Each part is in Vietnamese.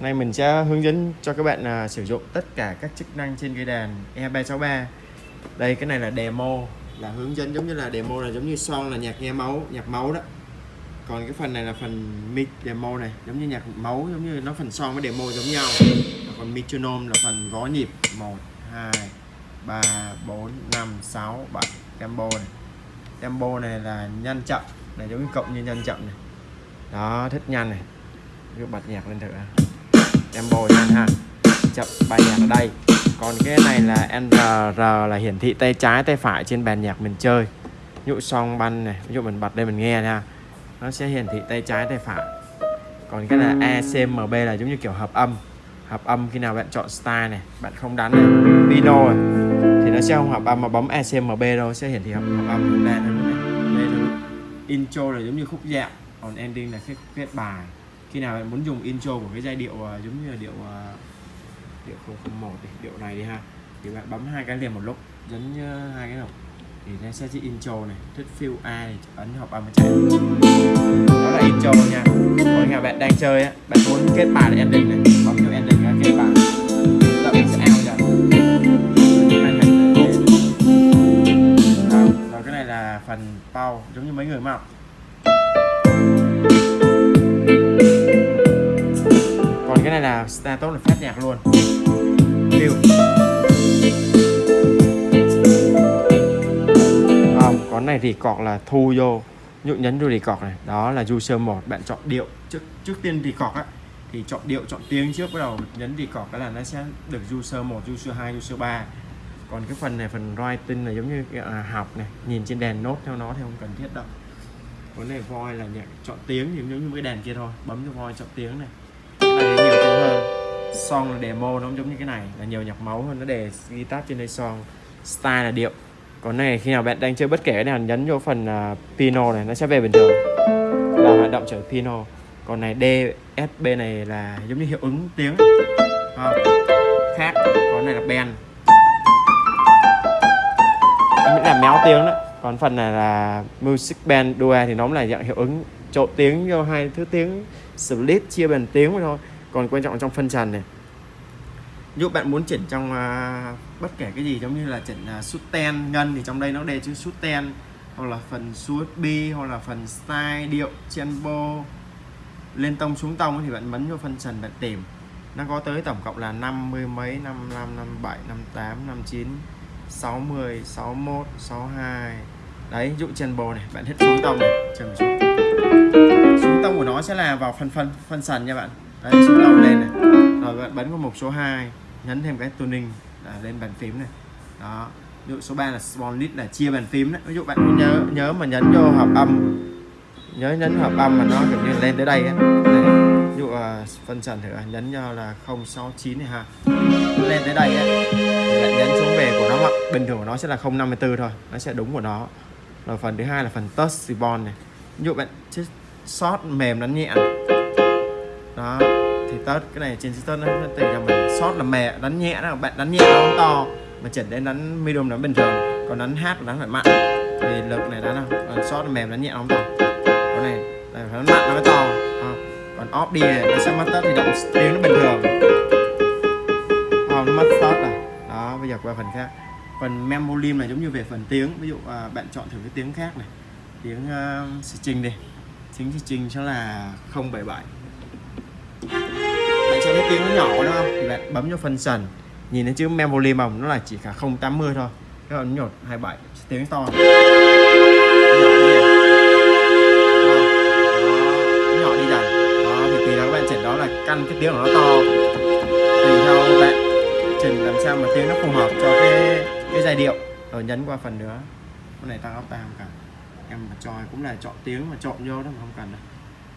nay mình sẽ hướng dẫn cho các bạn à, sử dụng tất cả các chức năng trên cây đàn E363 đây cái này là demo là hướng dẫn giống như là demo là giống như son là nhạc nghe máu nhạc máu đó. Còn cái phần này là phần mic demo này giống như nhạc máu giống như nó phần son với demo giống nhau. Còn metronome là phần gõ nhịp 1 2 3 4 5 6 7 tempo này. Tempo này là nhanh chậm này giống như cộng như nhanh chậm này. Đó thích nhanh này cứ bật nhạc lên thử. Tempo nhanh ha. Chậm bài nhạc ở đây. Còn cái này là NR là hiển thị tay trái tay phải trên bàn nhạc mình chơi. Ví dụ song banh này ví dụ mình bật đây mình nghe nha nó sẽ hiển thị tay trái tay phải. Còn cái là ACMB là giống như kiểu hợp âm. Hợp âm khi nào bạn chọn style này bạn không đánh này pino này, thì nó sẽ không hợp âm mà bấm ACMB đâu sẽ hiển thị hợp, hợp âm đây này đây là intro là giống như khúc dạo. Còn ending là cái kết bài khi nào bạn muốn dùng intro của cái giai điệu uh, giống như là điệu uh, điệu 001 đi, điệu này đi ha. Thì bạn bấm hai cái liền một lúc nhấn hai cái đầu thì nó sẽ chỉ intro này thích feel ai ấn hợp âm chạy đó là intro nha. Còn nhà bạn đang chơi á bạn muốn kết bài là ending này bấm cho ending là kết bài là mình sẽ out rồi cái này là phần bao giống như mấy người mà là status là phát nhạc luôn. View không con này thì cọt là thu vô. Nhụ nhấn vô thì cọt này. Đó là user một. Bạn chọn điệu. Trước trước tiên thì cọt á thì chọn điệu chọn tiếng trước bắt đầu nhấn thì cọt cái là nó sẽ được user 1 user 2 user 3 còn cái phần này phần writing là giống như à, học này. Nhìn trên đèn nốt theo nó thì không cần thiết đâu. Vấn này voi là nhạc chọn tiếng thì giống như cái đèn kia thôi. Bấm cho voi chọn tiếng này song là demo nó giống như cái này là nhiều nhạc máu hơn nó đề guitar trên đây song style là điệu. Còn này khi nào bạn đang chơi bất kể cái nào nhấn vô phần à, uh, piano này nó sẽ về bình thường. Là hoạt động trở piano. còn này DSB này là giống như hiệu ứng tiếng à, khác. Còn này là band. Mình là méo tiếng đó. Còn phần này là music band duo thì nó là dạng hiệu ứng trộn tiếng vô hai thứ tiếng split chia bằng tiếng thôi. Còn quan trọng trong phân trần này nếu bạn muốn chỉnh trong uh, bất kể cái gì giống như là chỉnh uh, à, sút ten ngân thì trong đây nó đề chữ sút ten hoặc là phần USB hoặc là phần style điệu tempo lên tông xuống tông thì bạn bấm vô phân trần bạn tìm. Nó có tới tổng cộng là 50 mấy 55 57 58 59 60 61 62 đấy ví dụ tempo này bạn hit xuống tông này chừng xuống. Xuống tông của nó sẽ là vào phần phân phân sần nha bạn. Đấy xuống tông lên này. Rồi bạn bấm vào mục số 2 nhấn thêm cái tuning là lên bàn phím này. Đó. Ví dụ số 3 là small list là chia bàn phím đấy ví dụ bạn nhớ nhớ mà nhấn vô hợp âm nhớ nhấn hợp âm mà nó kiểu như lên tới đây á. Ví dụ uh, phân trần thử à, nhấn cho là 069 này ha. Lên tới đây á bạn nhấn xuống về của nó bình thường của nó sẽ là 054 thôi. Nó sẽ đúng của nó. Rồi phần thứ hai là phần touch ribbon này. Ví dụ bạn short mềm nó nhẹ. Đó thì tớt cái này trên tớt nó tùy là mình. Sót là mẹ đánh nhẹ đó bạn đánh nhẹ nó không to mà chỉnh đến đánh medium đánh bình thường. Còn đánh hát đánh phải mặn. Thì lực này đánh không còn là mềm đánh nhẹ nó không to. Cái này phải đánh mặn nó mới to. À. còn off đi này nó sẽ mất tớt thì động tiếng nó bình thường. Không nó mất tớt rồi đó bây giờ qua phần khác. Phần memolim là giống như về phần tiếng. Ví dụ à, bạn chọn thử cái tiếng khác này. Tiếng ờ, uh, string đi. Tiếng string sẽ là 077 tiếng nó nhỏ đúng không? Thì bạn bấm vào phần sần. Nhìn thấy chữ memory mỏng nó là chỉ cả 080 thôi. Các bạn nhột 27 tiếng to. Nhỏ đi nhỏ đi dần. Đó, thì tùy là các bạn chỉnh đó là căn cái tiếng của nó to. Tùy theo bạn chỉnh làm sao mà tiếng nó phù hợp cho cái cái giai điệu. Rồi nhấn qua phần nữa. Cái này tăng octave cả em mà choi cũng là chọn tiếng mà chọn vô đó mà không cần đâu.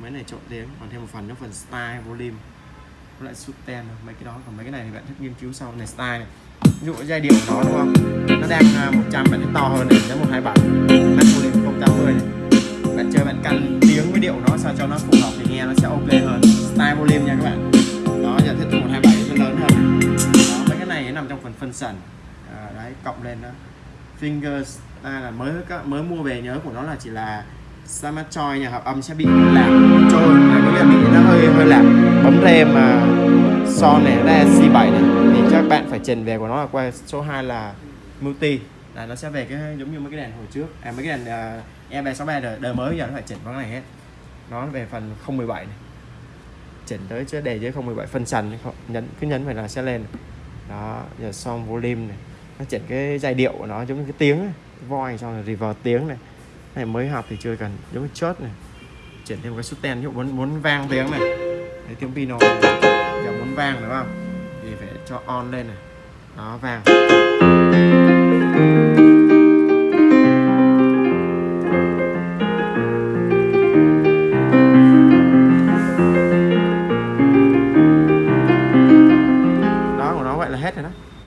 Mấy này trộn tiếng, còn thêm một phần nữa, phần style volume nó lại sút tem mấy cái đó còn mấy cái này thì bạn thích nghiên cứu sau này style này. Ví dụ giai điệu của nó đúng không? Nó đang à, 100 bạn to hơn này đến 127 max volume 080 này. Bạn chơi bạn căn tiếng với điệu nó sao cho nó phù hợp thì nghe nó sẽ ok hơn. Style volume nha các bạn. Đó giờ thích 127 nó lớn hơn. Đó mấy cái này nằm trong phần phân sần. À, đấy cộng lên đó. Fingers ta là mới mới mua về nhớ của nó là chỉ là Samachoi nhà hợp âm sẽ bị làm trôi là có nghĩa là bị hơi hơi làm. Bấm rem mà son này là C7 này thì các bạn phải chỉnh về của nó là qua số 2 là multi. Là nó sẽ về cái giống như mấy cái đèn hồi trước. À mấy cái đèn à, uh, E363 đời, đời mới giờ nó phải chỉnh vào cái này hết. Nó về phần 017 này. Chỉnh tới chứ đề dưới 017 phân sàn nhấn cứ nhấn phải là sẽ lên. Đó giờ xong volume này. Nó chỉnh cái giai điệu của nó giống như cái tiếng voi xong rồi reverb tiếng này. Này mới học thì chưa cần giống như chốt này chuyển thêm một cái sustain ví dụ muốn muốn vang tiếng này. Đấy, tiếng piano giờ muốn vang đúng không? Thì phải cho on lên này. Đó vang.